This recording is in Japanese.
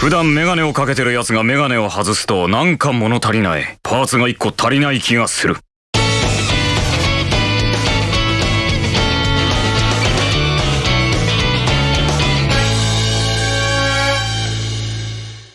普段メガネをかけてる奴がメガネを外すとなんか物足りない。パーツが一個足りない気がする。